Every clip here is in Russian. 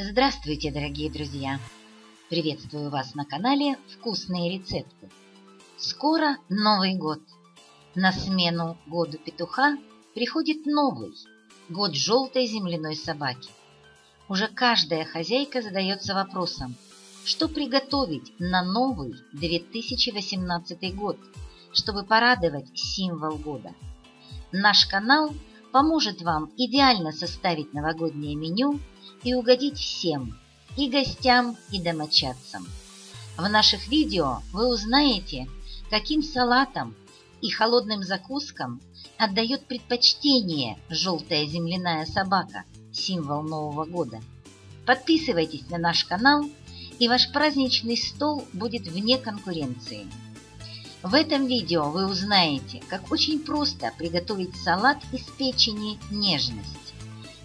Здравствуйте, дорогие друзья! Приветствую вас на канале «Вкусные рецепты». Скоро Новый год. На смену году петуха приходит новый, год желтой земляной собаки. Уже каждая хозяйка задается вопросом, что приготовить на новый 2018 год, чтобы порадовать символ года. Наш канал поможет вам идеально составить новогоднее меню – и угодить всем, и гостям, и домочадцам. В наших видео вы узнаете, каким салатам и холодным закускам отдает предпочтение желтая земляная собака, символ Нового года. Подписывайтесь на наш канал, и ваш праздничный стол будет вне конкуренции. В этом видео вы узнаете, как очень просто приготовить салат из печени «Нежность».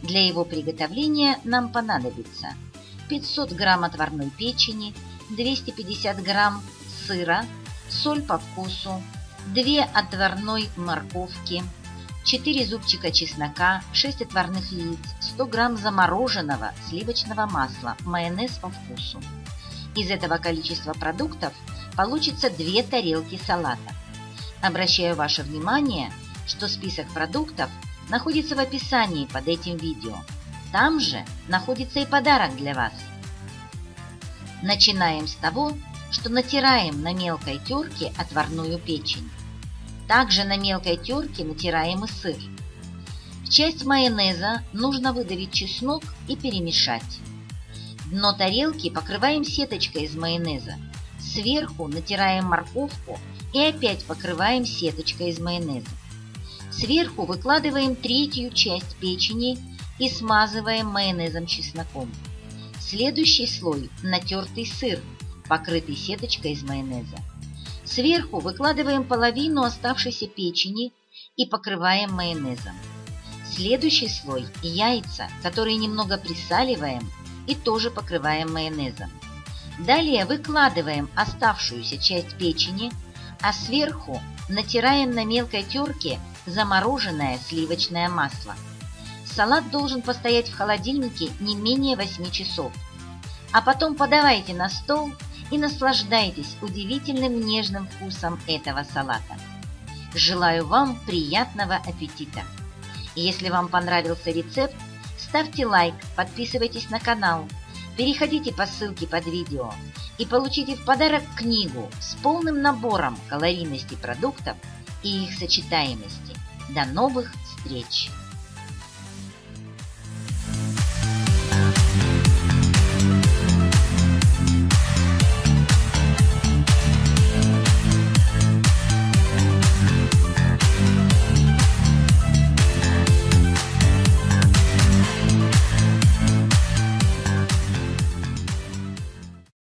Для его приготовления нам понадобится 500 грамм отварной печени, 250 грамм сыра, соль по вкусу, 2 отварной морковки, 4 зубчика чеснока, 6 отварных яиц, 100 грамм замороженного сливочного масла, майонез по вкусу. Из этого количества продуктов получится 2 тарелки салата. Обращаю ваше внимание, что список продуктов – находится в описании под этим видео. Там же находится и подарок для вас. Начинаем с того, что натираем на мелкой терке отварную печень. Также на мелкой терке натираем и сыр. В часть майонеза нужно выдавить чеснок и перемешать. Дно тарелки покрываем сеточкой из майонеза. Сверху натираем морковку и опять покрываем сеточкой из майонеза. Сверху выкладываем третью часть печени и смазываем майонезом-чесноком. Следующий слой – натертый сыр, покрытый сеточкой из майонеза. Сверху выкладываем половину оставшейся печени и покрываем майонезом. Следующий слой – яйца, которые немного присаливаем и тоже покрываем майонезом. Далее выкладываем оставшуюся часть печени, а сверху натираем на мелкой терке замороженное сливочное масло. Салат должен постоять в холодильнике не менее 8 часов. А потом подавайте на стол и наслаждайтесь удивительным нежным вкусом этого салата. Желаю вам приятного аппетита! Если вам понравился рецепт, ставьте лайк, подписывайтесь на канал, переходите по ссылке под видео и получите в подарок книгу с полным набором калорийности продуктов и их сочетаемости. До новых встреч!